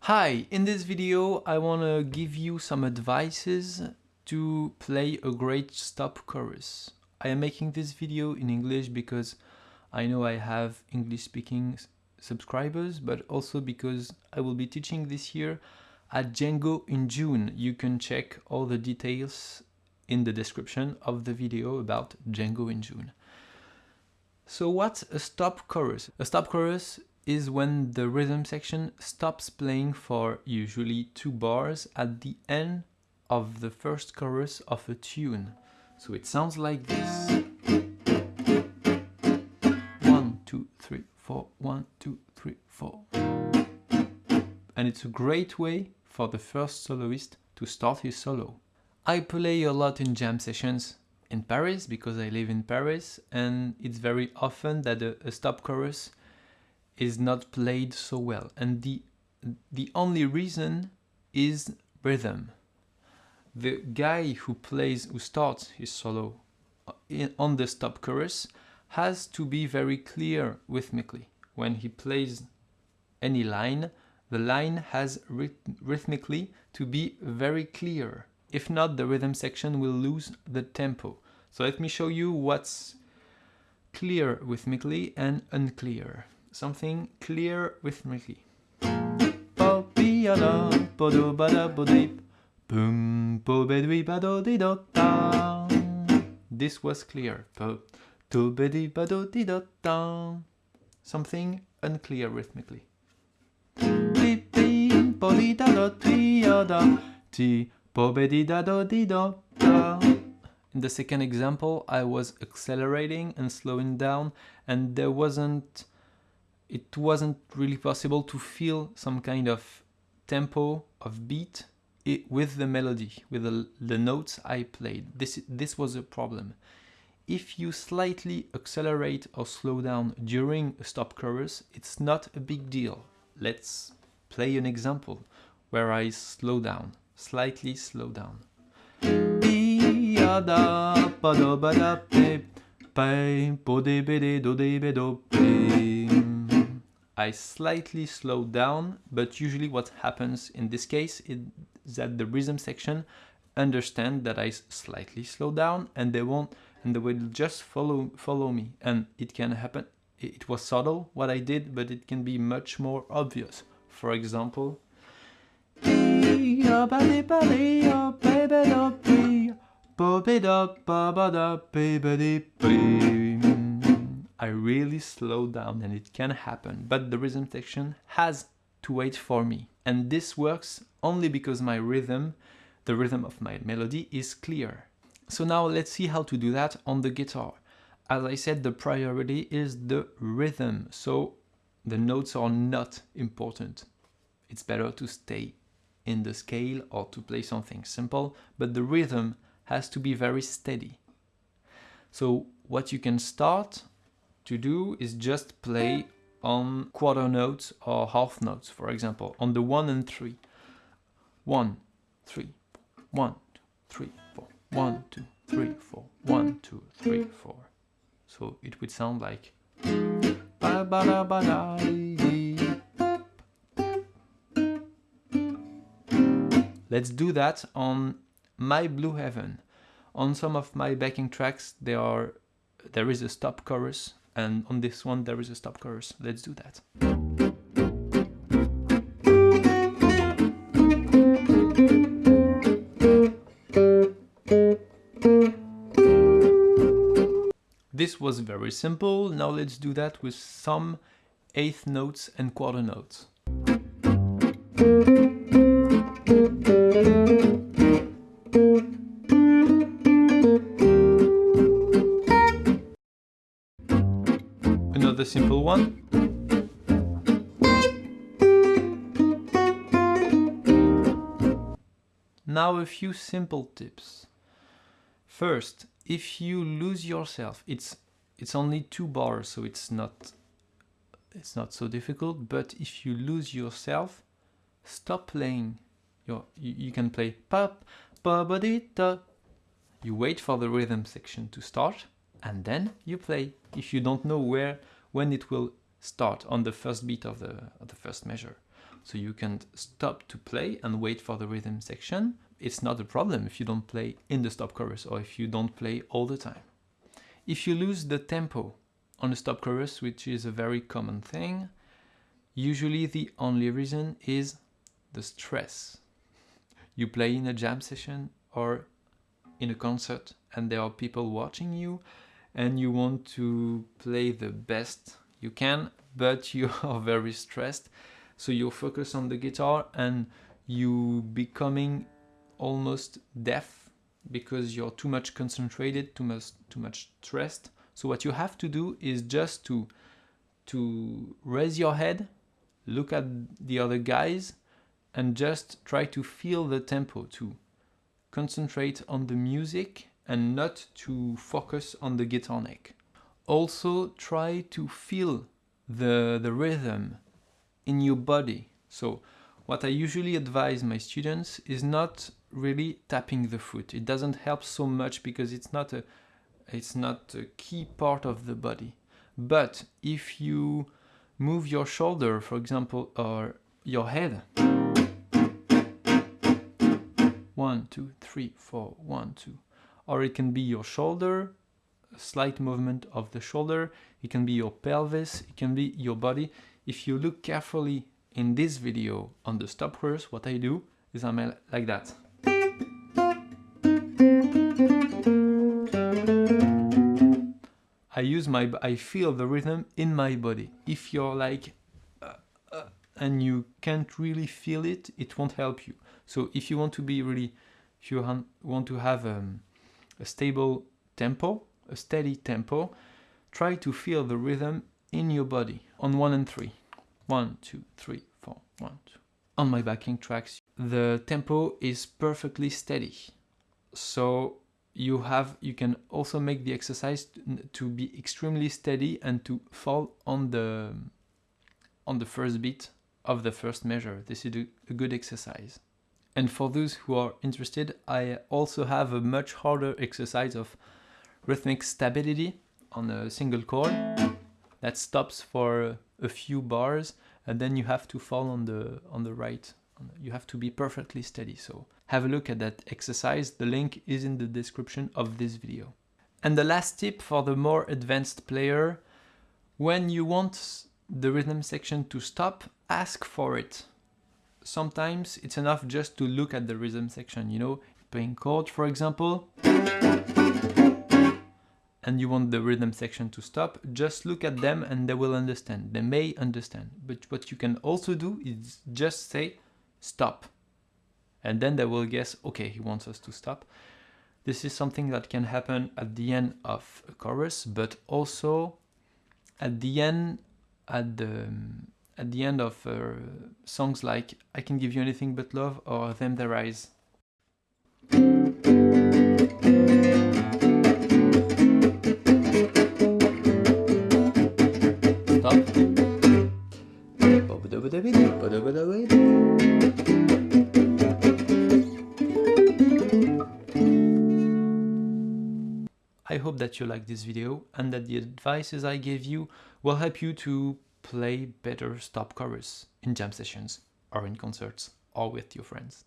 Hi, in this video I want to give you some advices to play a great stop chorus. I am making this video in English because I know I have English speaking subscribers, but also because I will be teaching this year at Django in June. You can check all the details in the description of the video about Django in June. So what's a stop chorus? A stop chorus is when the rhythm section stops playing for usually two bars at the end of the first chorus of a tune. So it sounds like this. One, two, three, four, one, two, three, four. And it's a great way for the first soloist to start his solo. I play a lot in jam sessions in Paris because I live in Paris and it's very often that a, a stop chorus is not played so well. And the the only reason is rhythm. The guy who plays who starts his solo uh, on the stop chorus has to be very clear rhythmically. When he plays any line the line has rhythmically to be very clear if not the rhythm section will lose the tempo so let me show you what's clear rhythmically and unclear something clear rhythmically. This was clear. Something unclear rhythmically. In the second example, I was accelerating and slowing down and there wasn't it wasn't really possible to feel some kind of tempo of beat with the melody, with the, the notes I played. This, this was a problem. If you slightly accelerate or slow down during a stop chorus, it's not a big deal. Let's play an example where I slow down, slightly slow down. I slightly slow down, but usually what happens in this case is that the rhythm section understand that I slightly slow down and they won't and they will just follow follow me. And it can happen it was subtle what I did but it can be much more obvious. For example I really slow down and it can happen, but the rhythm section has to wait for me. And this works only because my rhythm, the rhythm of my melody is clear. So now let's see how to do that on the guitar. As I said, the priority is the rhythm, so the notes are not important. It's better to stay in the scale or to play something simple, but the rhythm has to be very steady. So what you can start to do is just play on quarter notes or half notes, for example, on the 1 and 3. 1, 3, 1, 2, 3, 4, 1, 2, 3, 4, 1, 2, 3, 4. So it would sound like Let's do that on My Blue Heaven. On some of my backing tracks there are there is a stop chorus and on this one there is a stop chorus. Let's do that. This was very simple, now let's do that with some eighth notes and quarter notes. Simple one. Now a few simple tips. First, if you lose yourself, it's it's only two bars, so it's not it's not so difficult, but if you lose yourself, stop playing. Your, you, you can play pop, ba dee da. You wait for the rhythm section to start and then you play if you don't know where when it will start on the first beat of the, of the first measure. So you can stop to play and wait for the rhythm section. It's not a problem if you don't play in the stop chorus or if you don't play all the time. If you lose the tempo on a stop chorus, which is a very common thing, usually the only reason is the stress. You play in a jam session or in a concert and there are people watching you and you want to play the best you can, but you are very stressed. So you focus on the guitar and you becoming almost deaf because you're too much concentrated, too much too much stressed. So what you have to do is just to to raise your head, look at the other guys and just try to feel the tempo to concentrate on the music and not to focus on the guitar neck. Also try to feel the, the rhythm in your body. So what I usually advise my students is not really tapping the foot. It doesn't help so much because it's not a it's not a key part of the body. But if you move your shoulder, for example, or your head, one, two, three, four, one, two, or it can be your shoulder, a slight movement of the shoulder, it can be your pelvis, it can be your body. If you look carefully in this video on the stop chorus, what I do is I'm like that. I use my, I feel the rhythm in my body. If you're like, uh, uh, and you can't really feel it, it won't help you. So if you want to be really, if you want to have um, a stable tempo, a steady tempo, try to feel the rhythm in your body on one and three. One, two, three, four, one, two. On my backing tracks, the tempo is perfectly steady. So you have, you can also make the exercise to be extremely steady and to fall on the, on the first beat of the first measure. This is a good exercise. And for those who are interested, I also have a much harder exercise of rhythmic stability on a single chord that stops for a few bars and then you have to fall on the on the right. You have to be perfectly steady. So have a look at that exercise. The link is in the description of this video. And the last tip for the more advanced player when you want the rhythm section to stop ask for it sometimes it's enough just to look at the rhythm section, you know, playing chords for example, and you want the rhythm section to stop, just look at them and they will understand. They may understand. But what you can also do is just say stop. And then they will guess, okay, he wants us to stop. This is something that can happen at the end of a chorus, but also at the end, at the at the end of uh, songs like I Can Give You Anything But Love or Them There Eyes. I hope that you like this video and that the advices I gave you will help you to play better stop chorus in jam sessions or in concerts or with your friends.